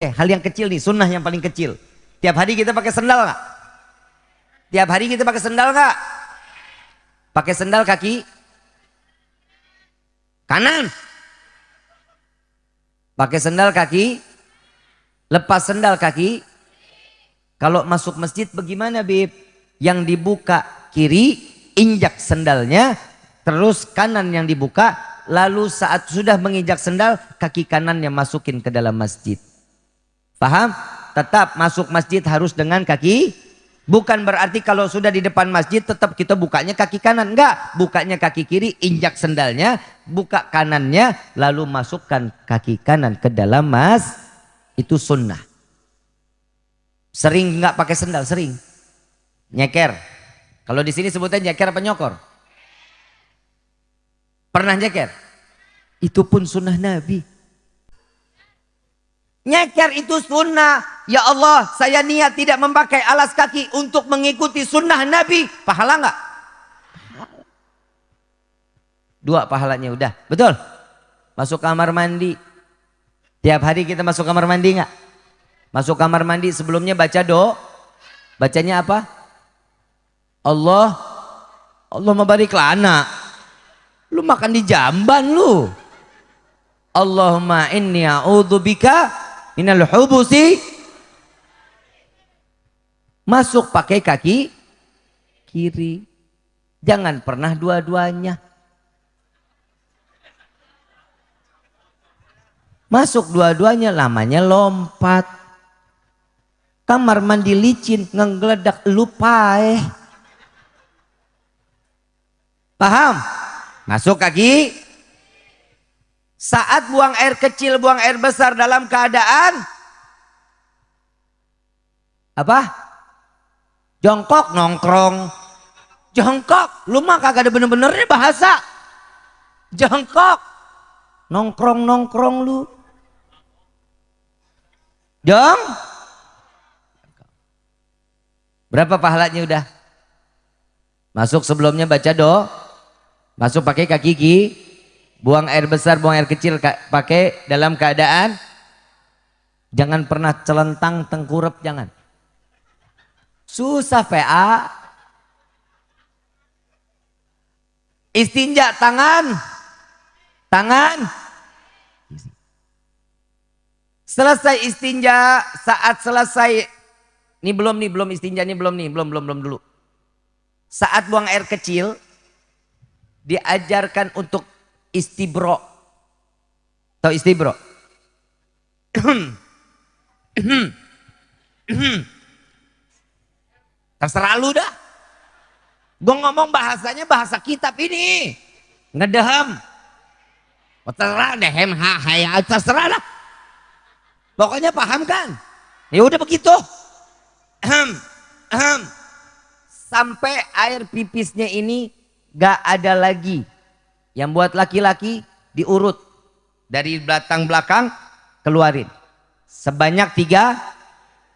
Eh, hal yang kecil nih, sunnah yang paling kecil. Tiap hari kita pakai sendal nggak? Tiap hari kita pakai sendal nggak? Pakai sendal kaki kanan. Pakai sendal kaki, lepas sendal kaki. Kalau masuk masjid bagaimana Bib? Yang dibuka kiri, injak sendalnya, terus kanan yang dibuka, lalu saat sudah menginjak sendal, kaki kanan yang masukin ke dalam masjid. Paham? Tetap masuk masjid harus dengan kaki. Bukan berarti kalau sudah di depan masjid tetap kita bukanya kaki kanan. Enggak, bukanya kaki kiri, injak sendalnya, buka kanannya, lalu masukkan kaki kanan ke dalam mas. Itu sunnah. Sering enggak pakai sendal, sering. Nyeker. Kalau di sini sebutnya nyeker apa nyokor? Pernah nyeker? Itu pun sunnah Nabi. Nyeker itu sunnah. Ya Allah, saya niat tidak memakai alas kaki untuk mengikuti sunnah Nabi. Pahala nggak? Dua pahalanya udah. Betul? Masuk kamar mandi. Tiap hari kita masuk kamar mandi nggak? Masuk kamar mandi sebelumnya baca do. Bacanya apa? Allah. Allah mabarik lana. Lu makan di jamban lu. Allahumma inni a'udzubika minal hubusi. Masuk pakai kaki kiri. Jangan pernah dua-duanya. Masuk dua-duanya lamanya lompat. Kamar mandi licin ngegeledak lupa eh paham? Masuk kaki saat buang air kecil, buang air besar dalam keadaan apa? Jongkok nongkrong. Jongkok, lu mah kagak ada bener-benernya bahasa. Jongkok. Nongkrong nongkrong lu. Jong. Berapa pahalanya udah? Masuk sebelumnya baca do. Masuk pakai kaki kiri buang air besar, buang air kecil pakai dalam keadaan jangan pernah celentang tengkurap jangan. Susah PA. Istinja tangan. Tangan. Selesai istinja, saat selesai ini belum nih, belum istinja nih, belum nih, belum belum belum dulu. Saat buang air kecil diajarkan untuk istibro. Tahu istibro? Terserah lu dah. Gue ngomong bahasanya bahasa kitab ini. Ngedehem. Oh, terserah dehem ha haya terserah dah. Pokoknya paham kan? Ya udah begitu. Sampai air pipisnya ini gak ada lagi yang buat laki-laki diurut dari belakang belakang keluarin. Sebanyak tiga.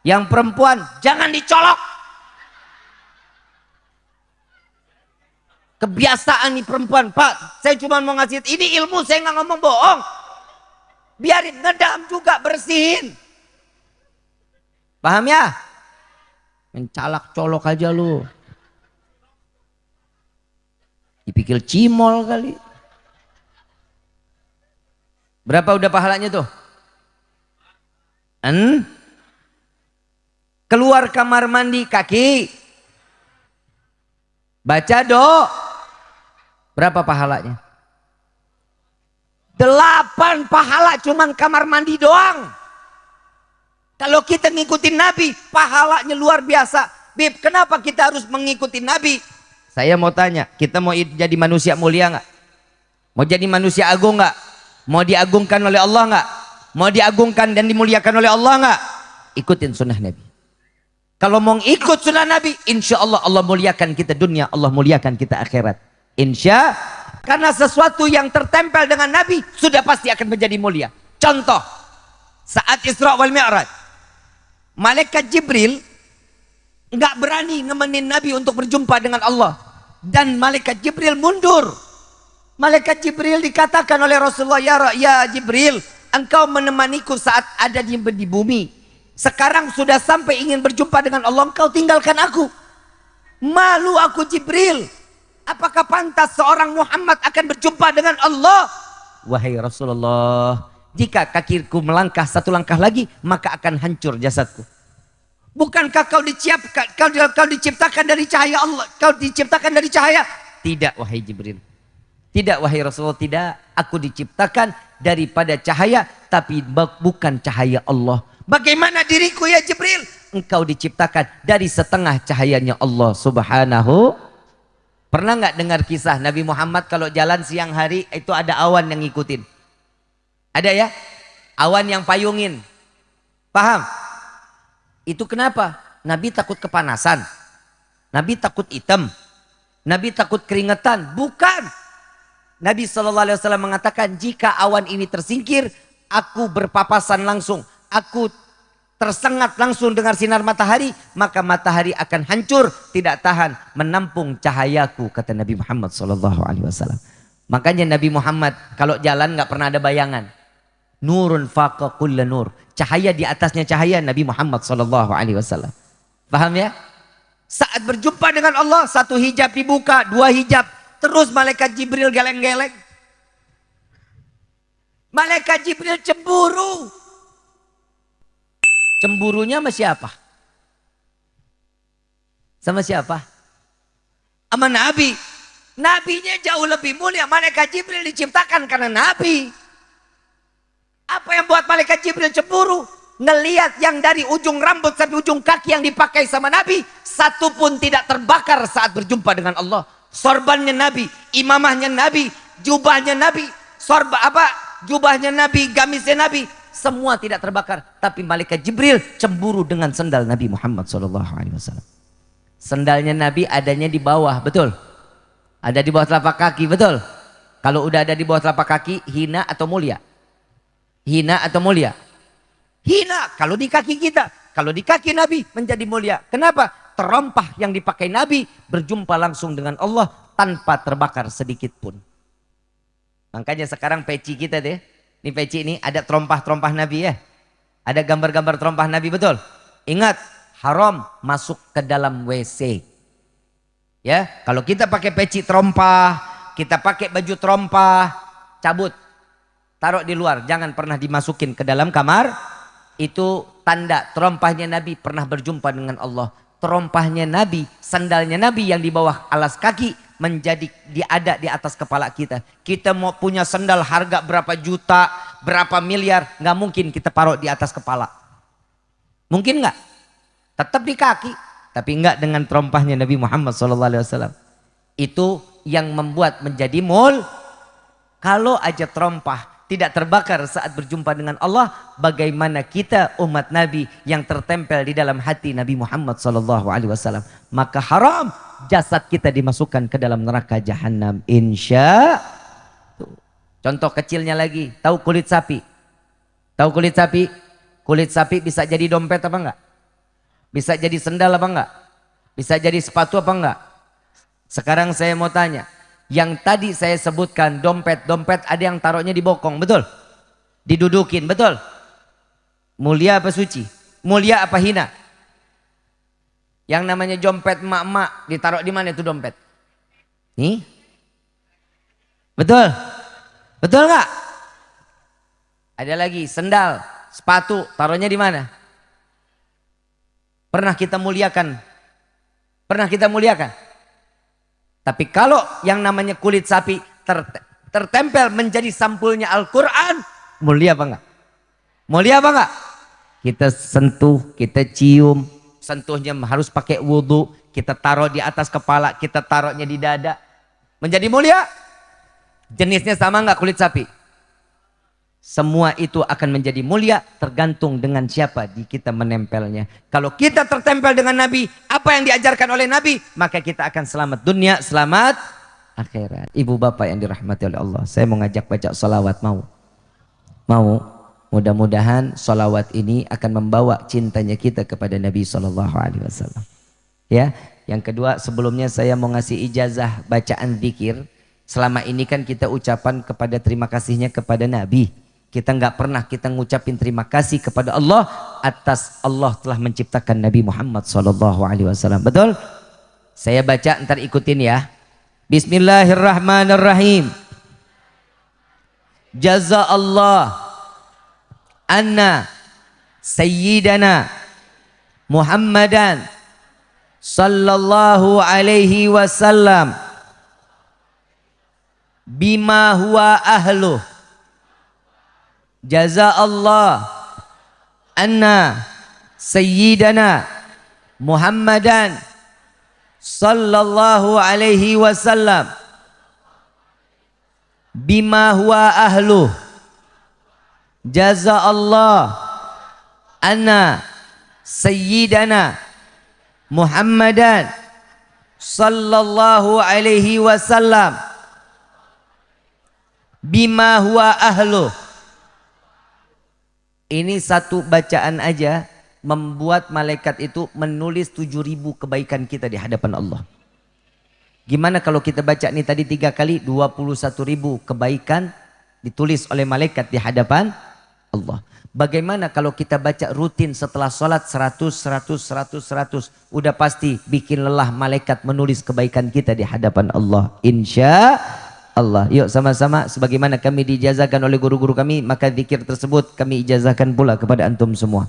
Yang perempuan jangan dicolok. Kebiasaan nih perempuan. Pak saya cuma mau ngasih ini ilmu saya nggak ngomong bohong. Biarin ngedam juga bersihin. Paham ya? Mencalak colok aja lu. Dipikir cimol kali. Berapa udah pahalanya tuh? En? Keluar kamar mandi kaki. Baca do. Berapa pahalanya? Delapan pahala cuman kamar mandi doang. Kalau kita ngikutin Nabi, pahalanya luar biasa. Bib, kenapa kita harus mengikuti Nabi? Saya mau tanya, kita mau jadi manusia mulia nggak? Mau jadi manusia agung nggak? Mau diagungkan oleh Allah nggak? Mau diagungkan dan dimuliakan oleh Allah nggak? Ikutin sunnah Nabi. Kalau mau ikut sunnah Nabi, insya Allah Allah muliakan kita dunia, Allah muliakan kita akhirat. Insya karena sesuatu yang tertempel dengan Nabi sudah pasti akan menjadi mulia. Contoh, saat Isra wal Mi'raj, malaikat Jibril nggak berani nemenin Nabi untuk berjumpa dengan Allah dan malaikat Jibril mundur Malaikat Jibril dikatakan oleh Rasulullah, ya, ya Jibril, Engkau menemaniku saat ada di, di bumi. Sekarang sudah sampai ingin berjumpa dengan Allah, engkau tinggalkan aku. Malu aku Jibril. Apakah pantas seorang Muhammad akan berjumpa dengan Allah? Wahai Rasulullah, jika kakiku melangkah satu langkah lagi, maka akan hancur jasadku. Bukankah kau diciptakan, kau, kau diciptakan dari cahaya Allah? Kau diciptakan dari cahaya? Tidak, wahai Jibril. Tidak, wahai Rasulullah, tidak. Aku diciptakan daripada cahaya, tapi bukan cahaya Allah. Bagaimana diriku ya Jibril? Engkau diciptakan dari setengah cahayanya Allah subhanahu Pernah nggak dengar kisah Nabi Muhammad kalau jalan siang hari itu ada awan yang ngikutin? Ada ya? Awan yang payungin. Paham? Itu kenapa? Nabi takut kepanasan. Nabi takut hitam. Nabi takut keringetan. Bukan. Nabi SAW mengatakan jika awan ini tersingkir, aku berpapasan langsung. Aku tersengat langsung dengan sinar matahari, maka matahari akan hancur, tidak tahan menampung cahayaku kata Nabi Muhammad sallallahu alaihi wasallam. Makanya Nabi Muhammad kalau jalan nggak pernah ada bayangan. Nurun faqa kulla nur. Cahaya di atasnya cahaya Nabi Muhammad sallallahu alaihi wasallam. Paham ya? Saat berjumpa dengan Allah, satu hijab dibuka, dua hijab, terus malaikat Jibril geleng-geleng. Malaikat Jibril cemburu. Cemburunya sama siapa? Sama siapa? Sama Nabi. Nabinya jauh lebih mulia. Malaikat Jibril diciptakan karena Nabi. Apa yang buat malaikat Jibril cemburu? Ngeliat yang dari ujung rambut sampai ujung kaki yang dipakai sama Nabi. Satu pun tidak terbakar saat berjumpa dengan Allah. Sorbannya Nabi, imamahnya Nabi, jubahnya Nabi, sorba apa? Jubahnya Nabi, gamisnya Nabi, semua tidak terbakar. Tapi malaikat Jibril cemburu dengan sendal Nabi Muhammad SAW. Sendalnya Nabi adanya di bawah, betul? Ada di bawah telapak kaki, betul? Kalau udah ada di bawah telapak kaki, hina atau mulia? Hina atau mulia? Hina kalau di kaki kita. Kalau di kaki Nabi menjadi mulia. Kenapa? Terompah yang dipakai Nabi berjumpa langsung dengan Allah tanpa terbakar sedikit pun. Makanya sekarang peci kita deh ini peci ini ada terompah-terompah Nabi ya. Ada gambar-gambar terompah Nabi betul. Ingat, haram masuk ke dalam WC. Ya, kalau kita pakai peci terompah, kita pakai baju terompah, cabut. Taruh di luar, jangan pernah dimasukin ke dalam kamar. Itu tanda terompahnya Nabi pernah berjumpa dengan Allah. Terompahnya Nabi, sandalnya Nabi yang di bawah alas kaki menjadi diada di atas kepala kita. Kita mau punya sendal harga berapa juta, berapa miliar, nggak mungkin kita paruh di atas kepala. Mungkin nggak? Tetap di kaki, tapi nggak dengan terompahnya Nabi Muhammad SAW. Itu yang membuat menjadi mul. Kalau aja terompah tidak terbakar saat berjumpa dengan Allah, bagaimana kita umat Nabi yang tertempel di dalam hati Nabi Muhammad SAW? Maka haram jasad kita dimasukkan ke dalam neraka jahanam. Insya Contoh kecilnya lagi, tahu kulit sapi? Tahu kulit sapi? Kulit sapi bisa jadi dompet apa enggak? Bisa jadi sendal apa enggak? Bisa jadi sepatu apa enggak? Sekarang saya mau tanya, yang tadi saya sebutkan dompet-dompet ada yang taruhnya di bokong, betul? Didudukin, betul? Mulia apa suci? Mulia apa hina? Yang namanya dompet emak-emak ditaruh di mana itu dompet? Nih? Betul? Betul nggak? Ada lagi sendal, sepatu, taruhnya di mana? Pernah kita muliakan? Pernah kita muliakan? Tapi kalau yang namanya kulit sapi ter, tertempel menjadi sampulnya Al-Quran, mulia apa enggak? Mulia apa enggak? Kita sentuh, kita cium, sentuhnya harus pakai wudhu, kita taruh di atas kepala, kita taruhnya di dada. Menjadi mulia? Jenisnya sama enggak kulit sapi? Semua itu akan menjadi mulia tergantung dengan siapa di kita menempelnya. Kalau kita tertempel dengan Nabi, apa yang diajarkan oleh Nabi, maka kita akan selamat dunia, selamat akhirat. Ibu bapak yang dirahmati oleh Allah, saya mau ngajak baca salawat mau? Mau? Mudah-mudahan salawat ini akan membawa cintanya kita kepada Nabi Sallallahu Alaihi Wasallam. Ya, yang kedua sebelumnya saya mau ngasih ijazah bacaan zikir. Selama ini kan kita ucapan kepada terima kasihnya kepada Nabi kita nggak pernah kita ngucapin terima kasih kepada Allah atas Allah telah menciptakan Nabi Muhammad sallallahu alaihi wasallam. Betul? Saya baca ntar ikutin ya. Bismillahirrahmanirrahim. Jaza Allah anna sayyidana Muhammadan sallallahu alaihi wasallam bima huwa ahluh jaza Allah anna sayyidana Muhammadan sallallahu alaihi wasallam bima huwa ahluh jaza Allah anna sayyidana Muhammadan sallallahu alaihi wasallam bima huwa ahluh ini satu bacaan aja membuat malaikat itu menulis 7000 kebaikan kita di hadapan Allah. Gimana kalau kita baca ini tadi tiga kali 21.000 kebaikan ditulis oleh malaikat di hadapan Allah. Bagaimana kalau kita baca rutin setelah sholat 100, 100, 100, 100. Udah pasti bikin lelah malaikat menulis kebaikan kita di hadapan Allah. Insya Allah. Yuk sama-sama sebagaimana kami dijazakan oleh guru-guru kami, maka zikir tersebut kami ijazahkan pula kepada antum semua.